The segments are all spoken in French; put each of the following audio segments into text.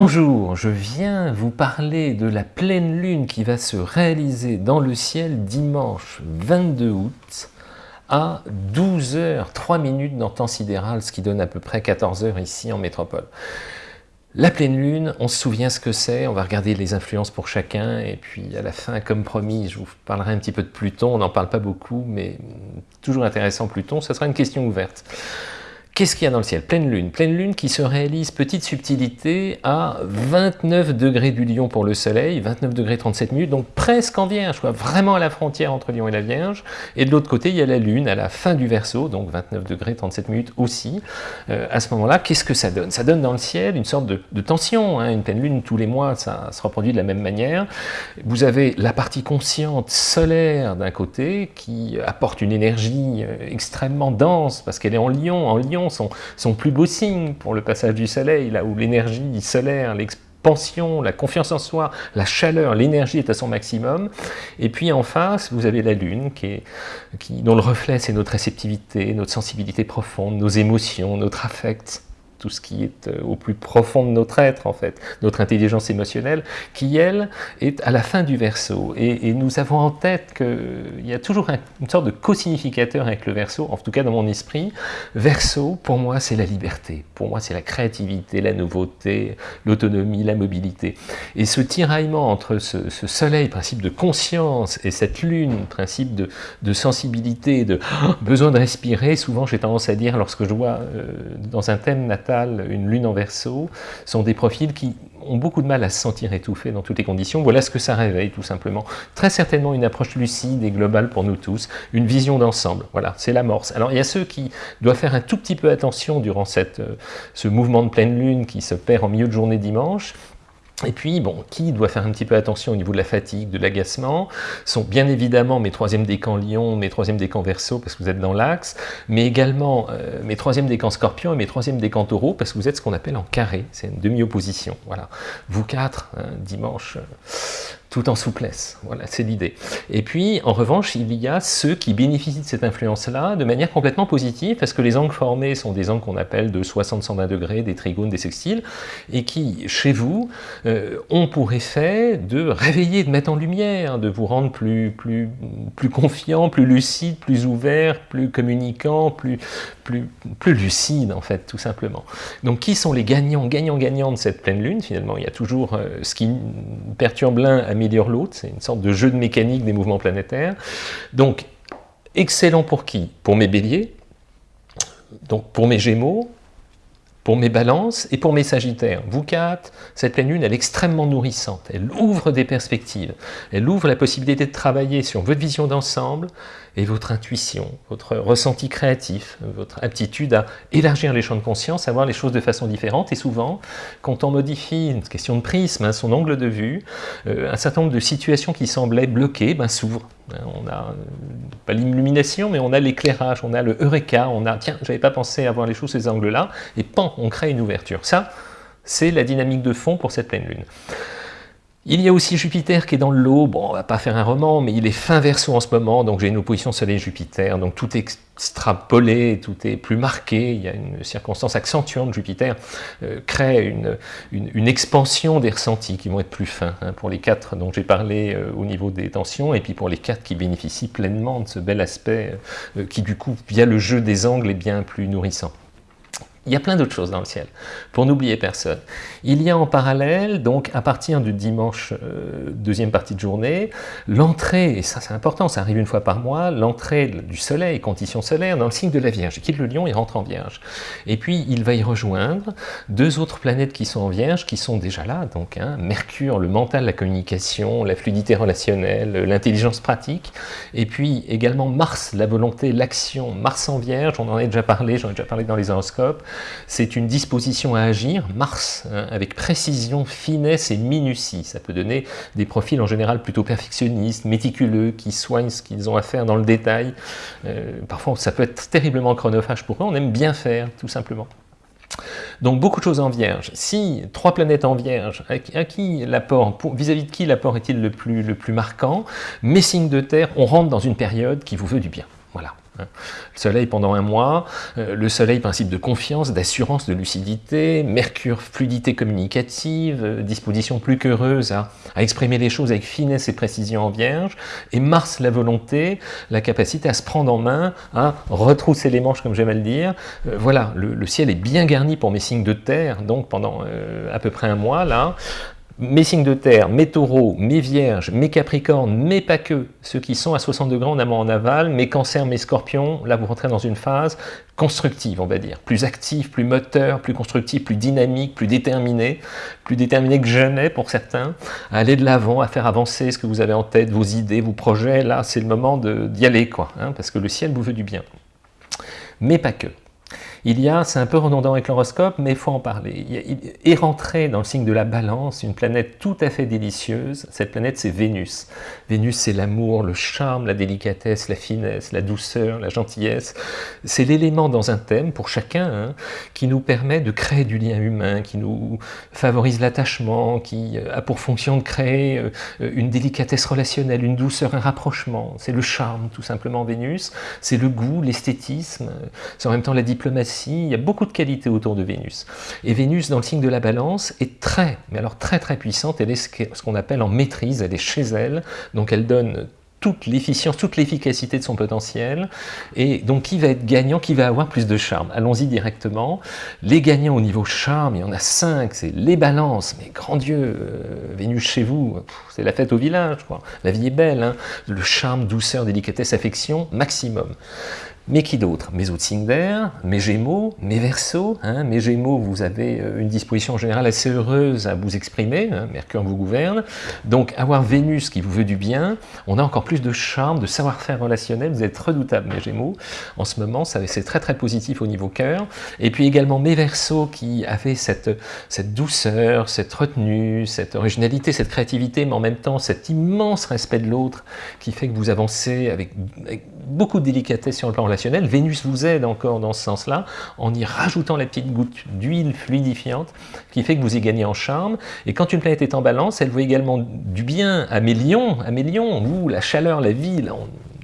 Bonjour, je viens vous parler de la pleine lune qui va se réaliser dans le ciel dimanche 22 août à 12h 3 minutes dans temps sidéral, ce qui donne à peu près 14 h ici en métropole. La pleine lune, on se souvient ce que c'est, on va regarder les influences pour chacun, et puis à la fin, comme promis, je vous parlerai un petit peu de Pluton, on n'en parle pas beaucoup, mais toujours intéressant Pluton, ce sera une question ouverte. Qu'est-ce qu'il y a dans le ciel? Pleine lune. Pleine lune qui se réalise, petite subtilité, à 29 degrés du lion pour le soleil, 29 degrés 37 minutes, donc presque en vierge, quoi, vraiment à la frontière entre lion et la vierge. Et de l'autre côté, il y a la lune à la fin du verso, donc 29 degrés 37 minutes aussi. Euh, à ce moment-là, qu'est-ce que ça donne? Ça donne dans le ciel une sorte de, tension. Hein. Une pleine lune, tous les mois, ça se reproduit de la même manière. Vous avez la partie consciente solaire d'un côté, qui apporte une énergie euh, extrêmement dense, parce qu'elle est en lion. En lion, son, plus beau signe pour le passage du soleil, là où l'énergie solaire, l'expansion, la confiance en soi, la chaleur, l'énergie est à son maximum. Et puis en face, vous avez la Lune, qui dont le reflet, c'est notre réceptivité, notre sensibilité profonde, nos émotions, notre affect tout ce qui est euh, au plus profond de notre être, en fait, notre intelligence émotionnelle, qui, elle, est à la fin du verso. Et, nous avons en tête qu'il y a toujours une sorte de co-significateur avec le verso, en tout cas dans mon esprit. Verso, pour moi, c'est la liberté. Pour moi, c'est la créativité, la nouveauté, l'autonomie, la mobilité. Et ce tiraillement entre ce, soleil, principe de conscience, et cette lune, principe de, sensibilité, de besoin de respirer, souvent j'ai tendance à dire, lorsque je vois euh, dans un thème natal, une lune en verso, sont des profils qui ont beaucoup de mal à se sentir étouffés dans toutes les conditions. Voilà ce que ça réveille, tout simplement. Très certainement une approche lucide et globale pour nous tous, une vision d'ensemble. Voilà, c'est l'amorce. Alors, il y a ceux qui doivent faire un tout petit peu attention durant cette, euh, ce mouvement de pleine lune qui se perd en milieu de journée dimanche, et puis, bon, qui doit faire un petit peu attention au niveau de la fatigue, de l'agacement, sont bien évidemment mes troisièmes décans Lion, mes troisièmes décans Verseau, parce que vous êtes dans l'axe, mais également euh, mes troisièmes décans Scorpion et mes troisièmes décans Taureau, parce que vous êtes ce qu'on appelle en carré, c'est une demi-opposition, voilà. Vous quatre, hein, dimanche, euh, tout en souplesse. Voilà, c'est l'idée. Et puis, en revanche, il y a ceux qui bénéficient de cette influence-là de manière complètement positive, parce que les angles formés sont des angles qu'on appelle de 60-120 degrés, des trigones, des sextiles, et qui, chez vous, euh, ont pour effet de réveiller, de mettre en lumière, de vous rendre plus, plus, plus confiant, plus lucide, plus ouvert, plus communicant, plus, plus, plus lucide, en fait, tout simplement. Donc, qui sont les gagnants, gagnants, gagnants de cette pleine lune, finalement Il y a toujours euh, ce qui perturbe l'un améliore l'autre, c'est une sorte de jeu de mécanique des mouvements planétaires. Donc, excellent pour qui? Pour mes béliers, donc pour mes gémeaux, pour mes balances et pour mes sagittaires. Vous quatre, cette pleine lune, elle est extrêmement nourrissante. Elle ouvre des perspectives. Elle ouvre la possibilité de travailler sur votre vision d'ensemble et votre intuition, votre ressenti créatif, votre aptitude à élargir les champs de conscience, à voir les choses de façon différente. Et souvent, quand on modifie une question de prisme, hein, son angle de vue, euh, un certain nombre de situations qui semblaient bloquées ben, s'ouvrent. On a, pas l'illumination, mais on a l'éclairage, on a le eureka, on a, tiens, j'avais pas pensé à voir les choses ces angles-là, et pan, on crée une ouverture. Ça, c'est la dynamique de fond pour cette pleine lune. Il y a aussi Jupiter qui est dans le bon on va pas faire un roman, mais il est fin verso en ce moment, donc j'ai une opposition Soleil-Jupiter, donc tout est extrapolé, tout est plus marqué, il y a une circonstance accentuante, Jupiter euh, crée une, une, expansion des ressentis qui vont être plus fins, hein, pour les quatre dont j'ai parlé euh, au niveau des tensions, et puis pour les quatre qui bénéficient pleinement de ce bel aspect, euh, qui du coup, via le jeu des angles, est bien plus nourrissant. Il y a plein d'autres choses dans le ciel, pour n'oublier personne. Il y a en parallèle, donc à partir du dimanche, euh, deuxième partie de journée, l'entrée, et ça c'est important, ça arrive une fois par mois, l'entrée du soleil, condition solaire, dans le signe de la Vierge. Il quitte le lion, il rentre en Vierge. Et puis il va y rejoindre deux autres planètes qui sont en Vierge, qui sont déjà là, donc hein, Mercure, le mental, la communication, la fluidité relationnelle, l'intelligence pratique, et puis également Mars, la volonté, l'action, Mars en Vierge, on en a déjà parlé, j'en ai déjà parlé dans les horoscopes, c'est une disposition à agir, Mars, hein, avec précision, finesse et minutie. Ça peut donner des profils en général plutôt perfectionnistes, méticuleux, qui soignent ce qu'ils ont à faire dans le détail. Euh, parfois, ça peut être terriblement chronophage pour eux, on aime bien faire, tout simplement. Donc beaucoup de choses en Vierge. Si trois planètes en Vierge, à, qui l'apport, vis-à-vis de qui l'apport est-il le plus, le plus marquant? Mes signes de terre, on rentre dans une période qui vous veut du bien. Voilà. Le soleil pendant un mois, euh, le soleil principe de confiance, d'assurance, de lucidité, Mercure fluidité communicative, euh, disposition plus qu'heureuse à, exprimer les choses avec finesse et précision en vierge, et Mars la volonté, la capacité à se prendre en main, à retrousser les manches comme j'aime à le dire. Euh, voilà, le, ciel est bien garni pour mes signes de terre, donc pendant à peu près un mois là, mes signes de terre, mes taureaux, mes vierges, mes capricornes, mais pas que, ceux qui sont à 60 degrés en amont en aval, mes cancers, mes scorpions, là vous rentrez dans une phase constructive, on va dire, plus active, plus moteur, plus constructive, plus dynamique, plus déterminée, plus déterminée que jamais pour certains, à aller de l'avant, à faire avancer ce que vous avez en tête, vos idées, vos projets, là c'est le moment d'y aller, quoi, hein, parce que le ciel vous veut du bien. Mais pas que. Il y a, c'est un peu redondant avec l'horoscope, mais il faut en parler. Il est rentré dans le signe de la balance, une planète tout à fait délicieuse. Cette planète, c'est Vénus. Vénus, c'est l'amour, le charme, la délicatesse, la finesse, la douceur, la gentillesse. C'est l'élément dans un thème, pour chacun, hein, qui nous permet de créer du lien humain, qui nous favorise l'attachement, qui a pour fonction de créer euh, une délicatesse relationnelle, une douceur, un rapprochement. C'est le charme, tout simplement, Vénus. C'est le goût, l'esthétisme. C'est en même temps la diplomatie il y a beaucoup de qualités autour de Vénus. Et Vénus, dans le signe de la balance, est très, mais alors très très puissante, elle est ce qu'on appelle en maîtrise, elle est chez elle, donc elle donne toute l'efficience, toute l'efficacité de son potentiel. Et donc, qui va être gagnant Qui va avoir plus de charme? Allons-y directement. Les gagnants au niveau charme, il y en a cinq, c'est les balances. Mais grand Dieu, euh, Vénus chez vous, c'est la fête au village. La vie est belle, hein. Le charme, douceur, délicatesse, affection, maximum. Mais qui d'autre? Mes autres d'air, mes gémeaux, mes versos. Hein, mes gémeaux, vous avez euh, une disposition en général assez heureuse à vous exprimer, hein, Mercure vous gouverne. Donc avoir Vénus qui vous veut du bien, on a encore plus de charme, de savoir-faire relationnel, vous êtes redoutables mes gémeaux. En ce moment, c'est très très positif au niveau cœur. Et puis également mes versos qui avaient cette, cette douceur, cette retenue, cette originalité, cette créativité, mais en même temps cet immense respect de l'autre qui fait que vous avancez avec, avec beaucoup de délicatesse sur le plan relationnel. Vénus vous aide encore dans ce sens-là, en y rajoutant la petite goutte d'huile fluidifiante qui fait que vous y gagnez en charme. Et quand une planète est en balance, elle vaut également du bien à mes lions, à mes lions, la chaleur, la vie,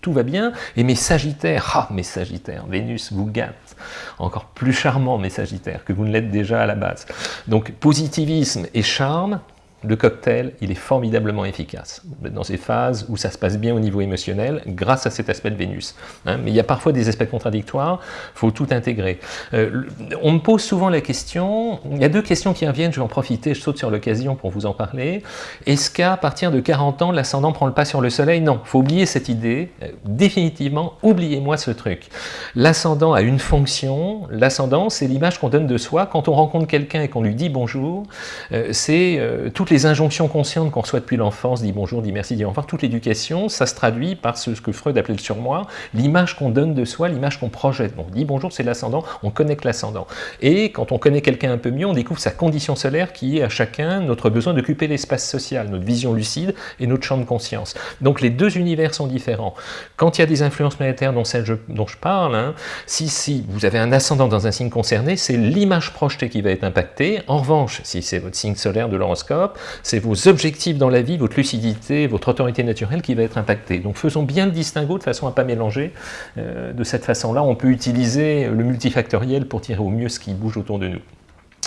tout va bien. Et mes sagittaires, ah mes sagittaires, Vénus vous gâte. Encore plus charmant mes sagittaires que vous ne l'êtes déjà à la base. Donc positivisme et charme, le cocktail, il est formidablement efficace dans ces phases où ça se passe bien au niveau émotionnel grâce à cet aspect de Vénus. Hein. mais il y a parfois des aspects contradictoires, il faut tout intégrer. Euh, on me pose souvent la question, il y a deux questions qui reviennent, je vais en profiter, je saute sur l'occasion pour vous en parler. Est-ce qu'à partir de 40 ans, l'ascendant prend le pas sur le soleil? Non, faut oublier cette idée, euh, définitivement, oubliez-moi ce truc. L'ascendant a une fonction, l'ascendant c'est l'image qu'on donne de soi. Quand on rencontre quelqu'un et qu'on lui dit bonjour, euh, c'est toute les injonctions conscientes qu'on reçoit depuis l'enfance, dit bonjour, dit merci, dit au toute l'éducation, ça se traduit par ce, que Freud appelait le surmoi, l'image qu'on donne de soi, l'image qu'on projette. Donc, dit bonjour, c'est l'ascendant, on connecte l'ascendant. Et quand on connaît quelqu'un un peu mieux, on découvre sa condition solaire qui est à chacun notre besoin d'occuper l'espace social, notre vision lucide et notre champ de conscience. Donc les deux univers sont différents. Quand il y a des influences planétaires dont celle dont je parle, hein, si, si vous avez un ascendant dans un signe concerné, c'est l'image projetée qui va être impactée. En revanche, si c'est votre signe solaire de l'horoscope, c'est vos objectifs dans la vie, votre lucidité, votre autorité naturelle qui va être impactée. Donc faisons bien le distinguo de façon à ne pas mélanger. Euh, de cette façon-là, on peut utiliser le multifactoriel pour tirer au mieux ce qui bouge autour de nous.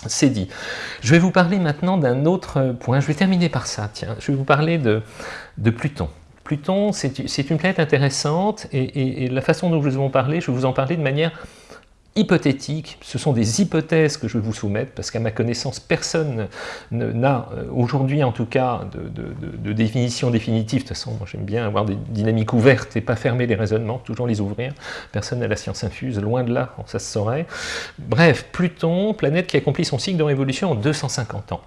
C'est dit. Je vais vous parler maintenant d'un autre point. Je vais terminer par ça, tiens. Je vais vous parler de, Pluton. Pluton, c'est une planète intéressante et, et, la façon dont je vais vous en parler, je vais vous en parler de manière hypothétiques, ce sont des hypothèses que je vais vous soumettre, parce qu'à ma connaissance, personne n'a, euh, aujourd'hui en tout cas, de, définition définitive. De toute façon, moi j'aime bien avoir des dynamiques ouvertes et pas fermer les raisonnements, toujours les ouvrir. Personne n'a la science infuse, loin de là, ça se saurait. Bref, Pluton, planète qui accomplit son cycle de révolution en 250 ans.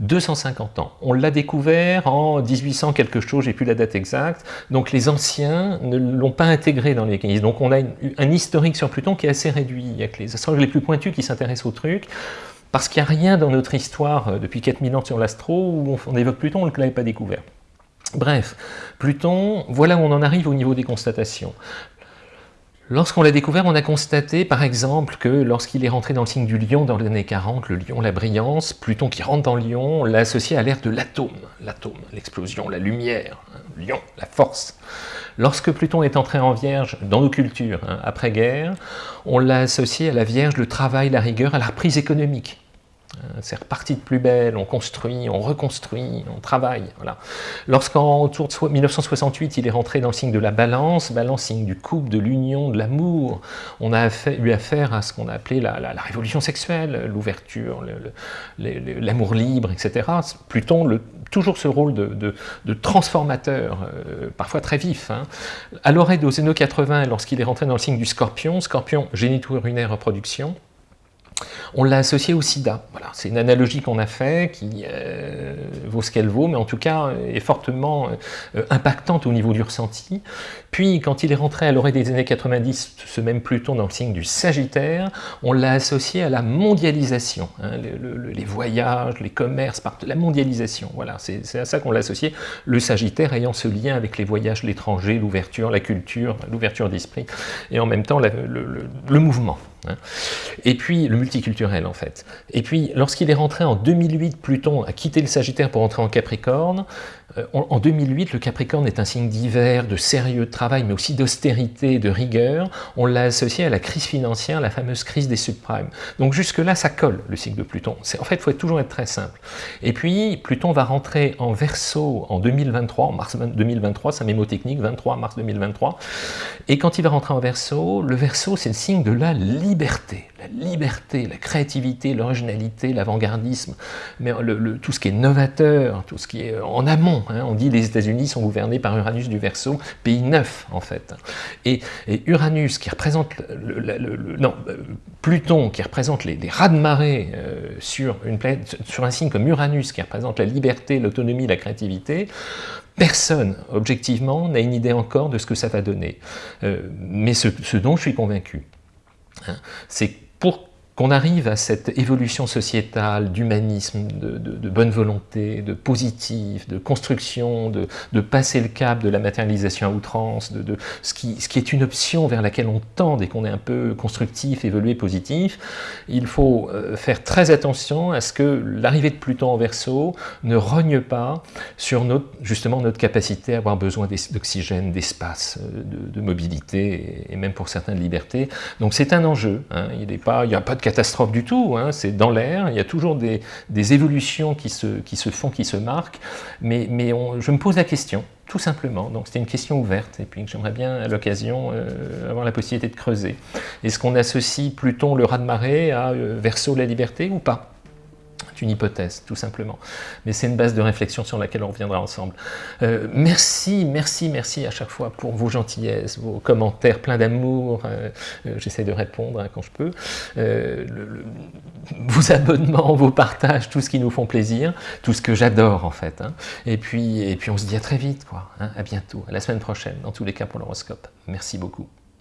250 ans. On l'a découvert en 1800 quelque chose, j'ai plus la date exacte, donc les anciens ne l'ont pas intégré dans les mécanismes. Donc on a un historique sur Pluton qui est assez réduit, il n'y a que les astrologues les plus pointus qui s'intéressent au truc, parce qu'il n'y a rien dans notre histoire euh, depuis 4000 ans sur l'astro où on évoque Pluton, on ne l'avait pas découvert. Bref, Pluton, voilà où on en arrive au niveau des constatations. Lorsqu'on l'a découvert, on a constaté par exemple que lorsqu'il est rentré dans le signe du lion dans les années 40, le lion, la brillance, Pluton qui rentre dans le lion, on l'a associé à l'ère de l'atome, l'atome, l'explosion, la lumière, hein, lion, la force. Lorsque Pluton est entré en Vierge dans nos cultures, hein, après-guerre, on l'a associé à la Vierge, le travail, la rigueur, à la reprise économique. Euh, c'est reparti de plus belle, on construit, on reconstruit, on travaille. Voilà. Lorsqu'en autour de 1968, il est rentré dans le signe de la balance, balance signe du couple, de l'union, de l'amour, on a eu affaire à ce qu'on a appelé la, révolution sexuelle, l'ouverture, l'amour libre, etc. Pluton, toujours ce rôle de, transformateur, euh, parfois très vif. Hein. À l'oreille de Zeno 80, lorsqu'il est rentré dans le signe du scorpion, scorpion, géniture urinaire, reproduction, on l'a associé au sida. Voilà, c'est une analogie qu'on a fait qui euh, vaut ce qu'elle vaut, mais en tout cas est fortement euh, impactante au niveau du ressenti. Puis, quand il est rentré à l'orée des années 90, ce même Pluton dans le signe du Sagittaire, on l'a associé à la mondialisation, hein, les voyages, les commerces, la mondialisation. Voilà, c'est à ça qu'on l'a associé. Le Sagittaire ayant ce lien avec les voyages, l'étranger, l'ouverture, la culture, l'ouverture d'esprit, et en même temps le mouvement. Et puis, le multiculturel en fait. Et puis, lorsqu'il est rentré en 2008, Pluton a quitté le Sagittaire pour entrer en Capricorne, en 2008, le Capricorne est un signe d'hiver, de sérieux travail, mais aussi d'austérité, de rigueur. On l'a associé à la crise financière, la fameuse crise des subprimes. Donc jusque-là, ça colle, le cycle de Pluton. En fait, il faut toujours être très simple. Et puis, Pluton va rentrer en Verseau en 2023, en mars 2023, c'est un mémo technique, 23 mars 2023. Et quand il va rentrer en Verseau, le Verseau, c'est le signe de la liberté. La liberté, la créativité, l'originalité, l'avant-gardisme, mais tout ce qui est novateur, tout ce qui est en amont, Hein. On dit les États-Unis sont gouvernés par Uranus du Verseau, pays neuf en fait. Et, Uranus qui représente le, non, euh, Pluton qui représente les, les raz-de-marée euh, sur, une sur un signe comme Uranus qui représente la liberté, l'autonomie, la créativité, Personne, objectivement, n'a une idée encore de ce que ça va donner. Euh, mais ce, dont je suis convaincu, hein, c'est pour qu'on arrive à cette évolution sociétale, d'humanisme, de, bonne volonté, de positif, de construction, de, passer le cap de la matérialisation à outrance, de, ce, qui, est une option vers laquelle on tend dès qu'on est un peu constructif, évolué, positif, il faut euh, faire très attention à ce que l'arrivée de Pluton en Verseau ne rogne pas sur notre, justement notre capacité à avoir besoin d'oxygène, d'espace, euh, de, mobilité et même pour certains de liberté. Donc c'est un enjeu, hein. il n'y a pas de catastrophe du tout, hein. c'est dans l'air, il y a toujours des, évolutions qui se, font, qui se marquent, mais, je me pose la question, tout simplement, donc c'était une question ouverte, et puis j'aimerais bien à l'occasion euh, avoir la possibilité de creuser. Est-ce qu'on associe Pluton, le raz-de-marée, à euh, Verseau, la liberté, ou pas? Une hypothèse, tout simplement. Mais c'est une base de réflexion sur laquelle on reviendra ensemble. Euh, merci, merci, merci à chaque fois pour vos gentillesses, vos commentaires pleins d'amour. Euh, euh, j'essaie de répondre hein, quand je peux. vos abonnements, vos partages, tout ce qui nous font plaisir, tout ce que j'adore en fait. Hein. Et, puis, et puis on se dit à très vite, quoi. Hein. à bientôt, à la semaine prochaine, dans tous les cas pour l'horoscope. Merci beaucoup.